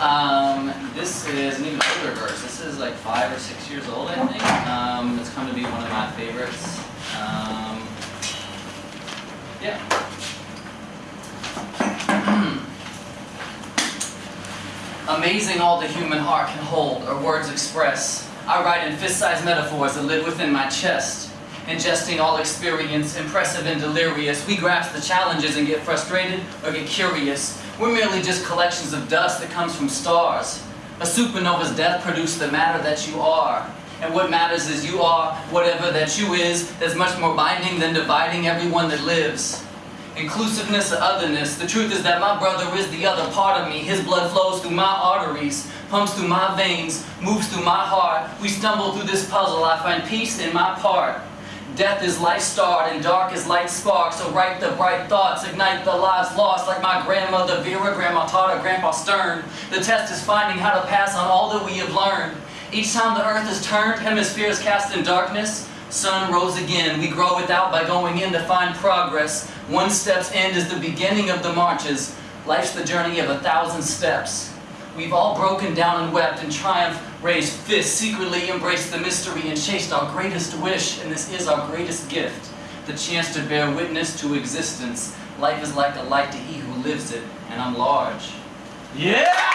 Um, this is an even older verse. This is like five or six years old, I think. Um, it's come to be one of my favorites. Um, yeah. Amazing all the human heart can hold, or words express. I write in fist-sized metaphors that live within my chest. Ingesting all experience, impressive and delirious. We grasp the challenges and get frustrated or get curious. We're merely just collections of dust that comes from stars. A supernova's death produced the matter that you are. And what matters is you are whatever that you is that's much more binding than dividing everyone that lives. Inclusiveness or otherness, the truth is that my brother is the other part of me. His blood flows through my arteries, pumps through my veins, moves through my heart. We stumble through this puzzle, I find peace in my part. Death is life starred and dark is light spark. So write the bright thoughts, ignite the lives lost like my grandmother Vera, grandma taught her, grandpa Stern. The test is finding how to pass on all that we have learned. Each time the earth is turned, hemispheres cast in darkness, sun rose again. We grow without by going in to find progress. One step's end is the beginning of the marches. Life's the journey of a thousand steps. We've all broken down and wept and triumph, raised fists, secretly embraced the mystery and chased our greatest wish, and this is our greatest gift, the chance to bear witness to existence. Life is like a light to he who lives it, and I'm large. Yeah!